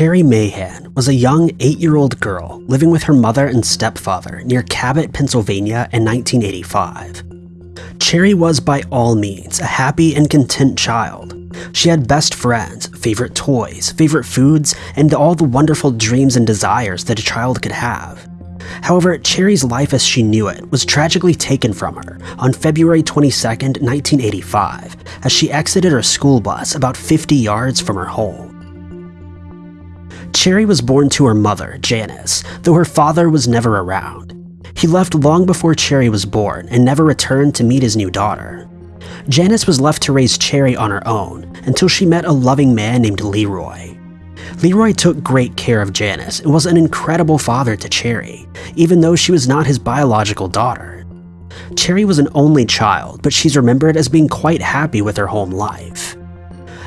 Cherry Mahan was a young eight-year-old girl living with her mother and stepfather near Cabot, Pennsylvania in 1985. Cherry was by all means a happy and content child. She had best friends, favorite toys, favorite foods, and all the wonderful dreams and desires that a child could have. However, Cherry's life as she knew it was tragically taken from her on February 22, 1985, as she exited her school bus about 50 yards from her home. Cherry was born to her mother, Janice, though her father was never around. He left long before Cherry was born and never returned to meet his new daughter. Janice was left to raise Cherry on her own until she met a loving man named Leroy. Leroy took great care of Janice and was an incredible father to Cherry, even though she was not his biological daughter. Cherry was an only child, but she's remembered as being quite happy with her home life.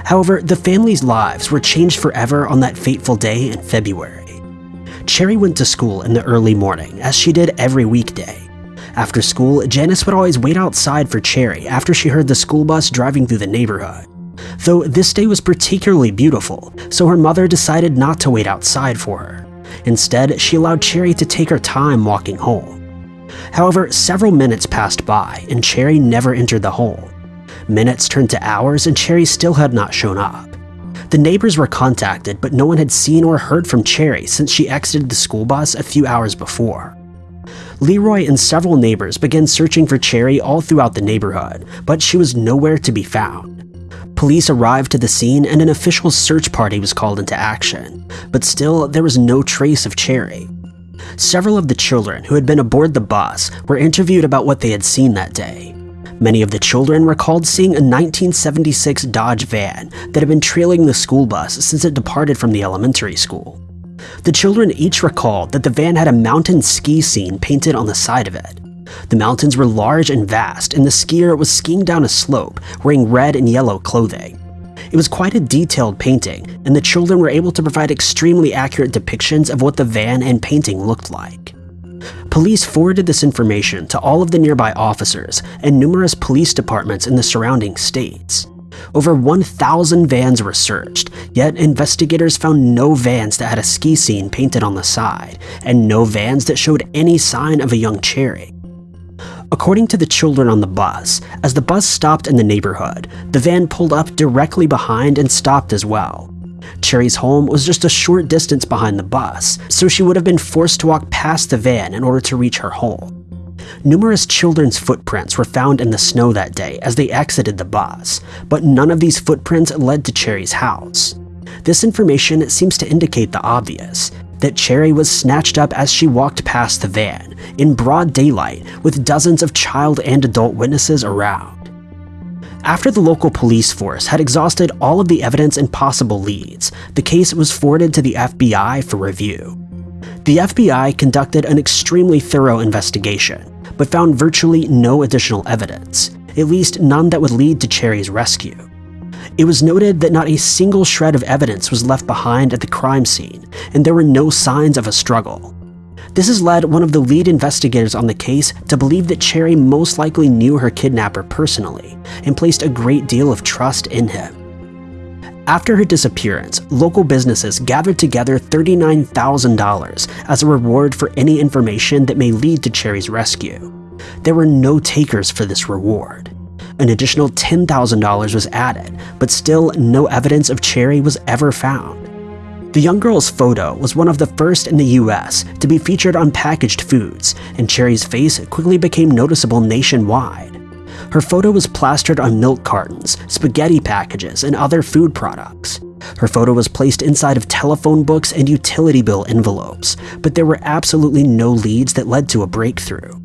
However, the family's lives were changed forever on that fateful day in February. Cherry went to school in the early morning, as she did every weekday. After school, Janice would always wait outside for Cherry after she heard the school bus driving through the neighborhood. Though this day was particularly beautiful, so her mother decided not to wait outside for her. Instead, she allowed Cherry to take her time walking home. However, several minutes passed by and Cherry never entered the home. Minutes turned to hours and Cherry still had not shown up. The neighbors were contacted, but no one had seen or heard from Cherry since she exited the school bus a few hours before. Leroy and several neighbors began searching for Cherry all throughout the neighborhood, but she was nowhere to be found. Police arrived to the scene and an official search party was called into action, but still there was no trace of Cherry. Several of the children who had been aboard the bus were interviewed about what they had seen that day. Many of the children recalled seeing a 1976 Dodge van that had been trailing the school bus since it departed from the elementary school. The children each recalled that the van had a mountain ski scene painted on the side of it. The mountains were large and vast, and the skier was skiing down a slope wearing red and yellow clothing. It was quite a detailed painting, and the children were able to provide extremely accurate depictions of what the van and painting looked like. Police forwarded this information to all of the nearby officers and numerous police departments in the surrounding states. Over 1,000 vans were searched, yet investigators found no vans that had a ski scene painted on the side, and no vans that showed any sign of a young Cherry. According to the children on the bus, as the bus stopped in the neighborhood, the van pulled up directly behind and stopped as well. Cherry's home was just a short distance behind the bus, so she would have been forced to walk past the van in order to reach her home. Numerous children's footprints were found in the snow that day as they exited the bus, but none of these footprints led to Cherry's house. This information seems to indicate the obvious, that Cherry was snatched up as she walked past the van, in broad daylight with dozens of child and adult witnesses around. After the local police force had exhausted all of the evidence and possible leads, the case was forwarded to the FBI for review. The FBI conducted an extremely thorough investigation, but found virtually no additional evidence, at least none that would lead to Cherry's rescue. It was noted that not a single shred of evidence was left behind at the crime scene, and there were no signs of a struggle. This has led one of the lead investigators on the case to believe that Cherry most likely knew her kidnapper personally and placed a great deal of trust in him. After her disappearance, local businesses gathered together $39,000 as a reward for any information that may lead to Cherry's rescue. There were no takers for this reward. An additional $10,000 was added, but still no evidence of Cherry was ever found. The young girl's photo was one of the first in the US to be featured on packaged foods, and Cherry's face quickly became noticeable nationwide. Her photo was plastered on milk cartons, spaghetti packages, and other food products. Her photo was placed inside of telephone books and utility bill envelopes, but there were absolutely no leads that led to a breakthrough.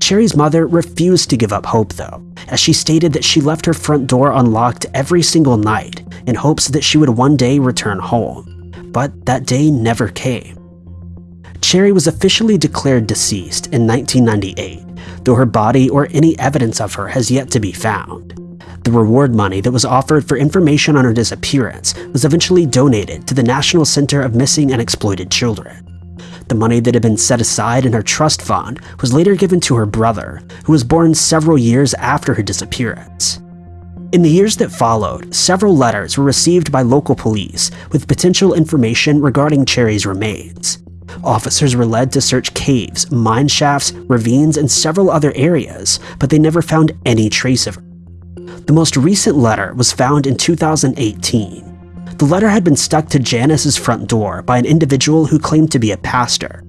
Cherry's mother refused to give up hope though, as she stated that she left her front door unlocked every single night in hopes that she would one day return home. But that day never came. Cherry was officially declared deceased in 1998, though her body or any evidence of her has yet to be found. The reward money that was offered for information on her disappearance was eventually donated to the National Center of Missing and Exploited Children. The money that had been set aside in her trust fund was later given to her brother, who was born several years after her disappearance. In the years that followed, several letters were received by local police with potential information regarding Cherry's remains. Officers were led to search caves, mine shafts, ravines, and several other areas, but they never found any trace of her. The most recent letter was found in 2018. The letter had been stuck to Janice's front door by an individual who claimed to be a pastor.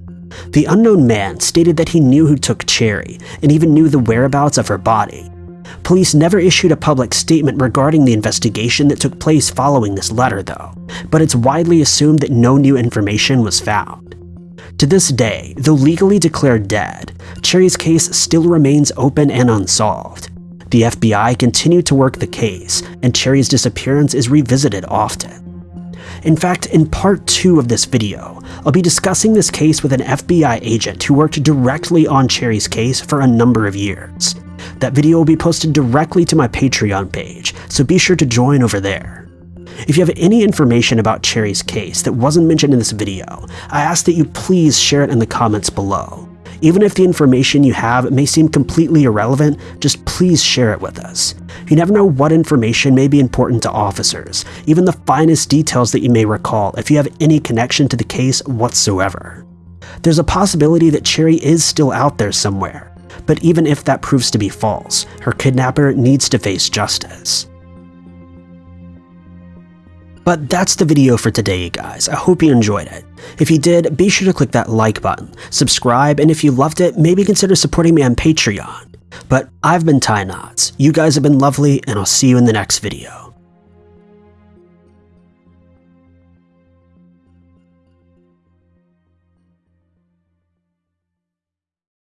The unknown man stated that he knew who took Cherry and even knew the whereabouts of her body, Police never issued a public statement regarding the investigation that took place following this letter, though, but it's widely assumed that no new information was found. To this day, though legally declared dead, Cherry's case still remains open and unsolved. The FBI continue to work the case, and Cherry's disappearance is revisited often. In fact, in part 2 of this video, I'll be discussing this case with an FBI agent who worked directly on Cherry's case for a number of years. That video will be posted directly to my Patreon page, so be sure to join over there. If you have any information about Cherry's case that wasn't mentioned in this video, I ask that you please share it in the comments below. Even if the information you have may seem completely irrelevant, just please share it with us. You never know what information may be important to officers, even the finest details that you may recall if you have any connection to the case whatsoever. There's a possibility that Cherry is still out there somewhere, but even if that proves to be false, her kidnapper needs to face justice. But that's the video for today, guys. I hope you enjoyed it. If you did, be sure to click that like button, subscribe, and if you loved it, maybe consider supporting me on Patreon. But I've been Ty Knots, you guys have been lovely, and I'll see you in the next video.